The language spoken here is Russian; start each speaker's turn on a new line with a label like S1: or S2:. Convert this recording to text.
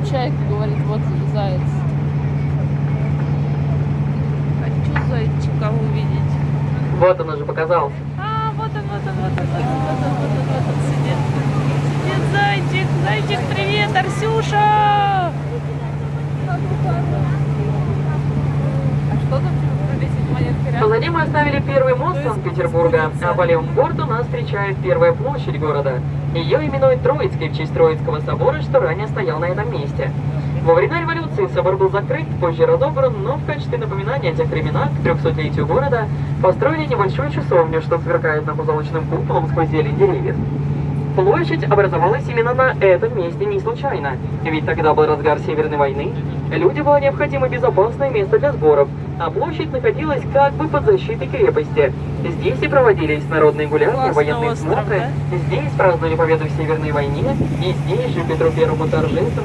S1: чайка говорит, вот заяц. Хочу зайчика увидеть.
S2: Вот он уже показался.
S1: А, вот он, вот он, вот он, вот он, вот он, вот он, вот он сидит. Сидит зайчик, зайчик, привет, Арсюша!
S2: Мы оставили первый мост Санкт-Петербурга, а по левому борту нас встречает первая площадь города. Ее именуют Троицкой в честь Троицкого собора, что ранее стоял на этом месте. Во времена революции собор был закрыт, позже разобран, но в качестве напоминания о тех временах к 300-летию города построили небольшую часовню, что сверкает на позолоченным куполом сквозь зелень деревьев. Площадь образовалась именно на этом месте не случайно, ведь тогда был разгар Северной войны, людям было необходимо безопасное место для сборов, а площадь находилась как бы под защитой крепости. Здесь и проводились народные гуляния,
S1: Классный
S2: военные
S1: остров,
S2: смотры, здесь праздновали победу в Северной войне, и здесь же Петру Первому торжественно